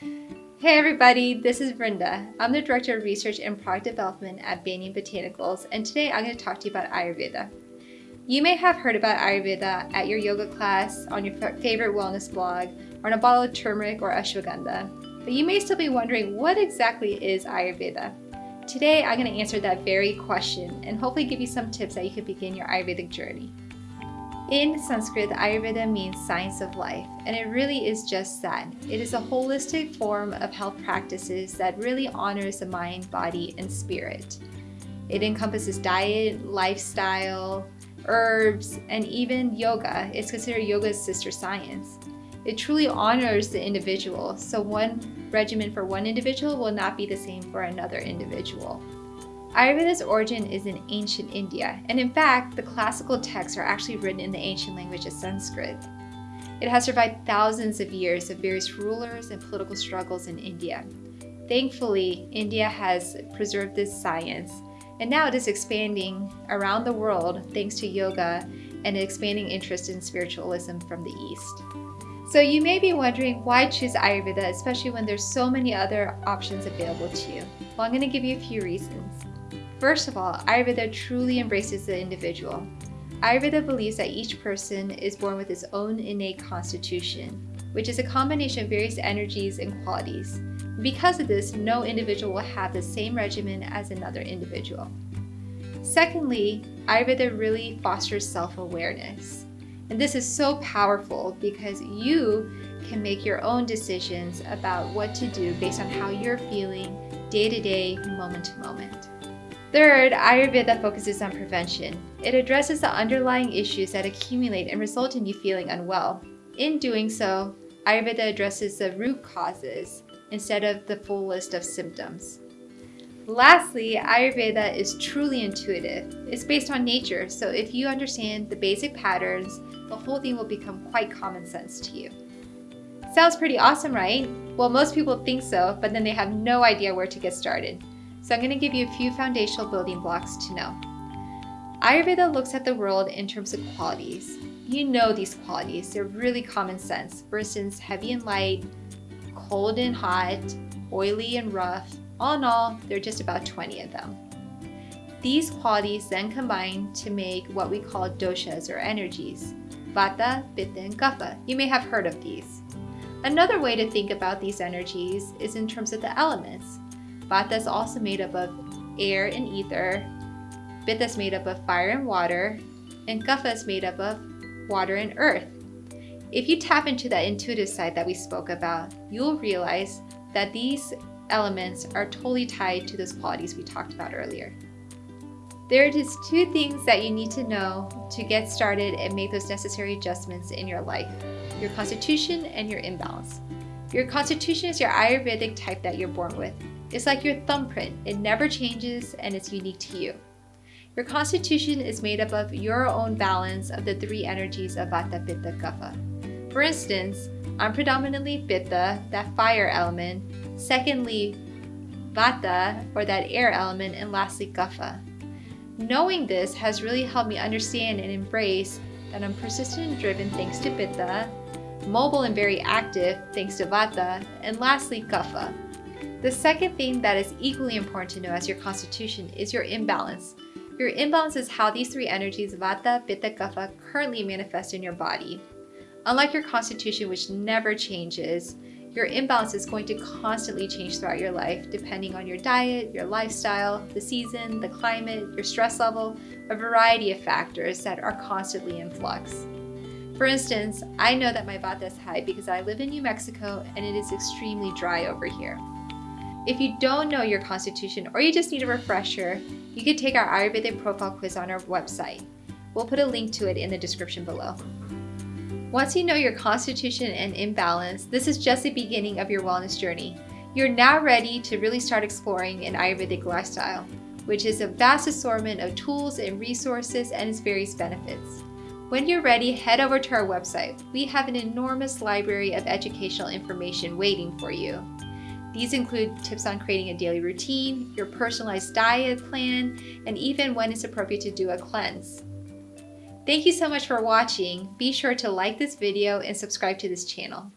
Hey everybody, this is Brenda. I'm the Director of Research and Product Development at Banyan Botanicals, and today I'm going to talk to you about Ayurveda. You may have heard about Ayurveda at your yoga class, on your favorite wellness blog, or on a bottle of turmeric or ashwagandha. But you may still be wondering what exactly is Ayurveda? Today I'm going to answer that very question and hopefully give you some tips that you can begin your Ayurvedic journey. In Sanskrit, Ayurveda means science of life, and it really is just that. It is a holistic form of health practices that really honors the mind, body, and spirit. It encompasses diet, lifestyle, herbs, and even yoga. It's considered yoga's sister science. It truly honors the individual, so one regimen for one individual will not be the same for another individual. Ayurveda's origin is in ancient India, and in fact, the classical texts are actually written in the ancient language of Sanskrit. It has survived thousands of years of various rulers and political struggles in India. Thankfully, India has preserved this science, and now it is expanding around the world thanks to yoga and an expanding interest in spiritualism from the East. So you may be wondering why choose Ayurveda, especially when there's so many other options available to you. Well, I'm going to give you a few reasons. First of all, Ayurveda truly embraces the individual. Ayurveda believes that each person is born with his own innate constitution, which is a combination of various energies and qualities. Because of this, no individual will have the same regimen as another individual. Secondly, Ayurveda really fosters self-awareness. And this is so powerful because you can make your own decisions about what to do based on how you're feeling day to day, moment to moment. Third, Ayurveda focuses on prevention. It addresses the underlying issues that accumulate and result in you feeling unwell. In doing so, Ayurveda addresses the root causes instead of the full list of symptoms. Lastly, Ayurveda is truly intuitive. It's based on nature, so if you understand the basic patterns, the whole thing will become quite common sense to you. Sounds pretty awesome, right? Well, most people think so, but then they have no idea where to get started. So I'm going to give you a few foundational building blocks to know. Ayurveda looks at the world in terms of qualities. You know these qualities, they're really common sense. For instance, heavy and light, cold and hot, oily and rough. All in all, there are just about 20 of them. These qualities then combine to make what we call doshas or energies, Vata, Pitta, and Kapha. You may have heard of these. Another way to think about these energies is in terms of the elements. Vata is also made up of air and ether. Pitta is made up of fire and water. And Kapha is made up of water and earth. If you tap into that intuitive side that we spoke about, you'll realize that these elements are totally tied to those qualities we talked about earlier. There are just two things that you need to know to get started and make those necessary adjustments in your life, your constitution and your imbalance. Your constitution is your Ayurvedic type that you're born with. It's like your thumbprint. It never changes and it's unique to you. Your constitution is made up of your own balance of the three energies of Vata, Pitta, Kapha. For instance, I'm predominantly Pitta, that fire element, secondly, Vata, or that air element, and lastly, Kapha. Knowing this has really helped me understand and embrace that I'm persistent and driven thanks to Pitta, mobile and very active thanks to Vata, and lastly, Kapha. The second thing that is equally important to know as your constitution is your imbalance. Your imbalance is how these three energies, Vata, Pitta, Kapha, currently manifest in your body. Unlike your constitution, which never changes, your imbalance is going to constantly change throughout your life depending on your diet, your lifestyle, the season, the climate, your stress level, a variety of factors that are constantly in flux. For instance, I know that my Vata is high because I live in New Mexico and it is extremely dry over here. If you don't know your constitution or you just need a refresher, you can take our Ayurvedic profile quiz on our website. We'll put a link to it in the description below. Once you know your constitution and imbalance, this is just the beginning of your wellness journey. You're now ready to really start exploring an Ayurvedic lifestyle, which is a vast assortment of tools and resources and its various benefits. When you're ready, head over to our website. We have an enormous library of educational information waiting for you. These include tips on creating a daily routine, your personalized diet plan, and even when it's appropriate to do a cleanse. Thank you so much for watching. Be sure to like this video and subscribe to this channel.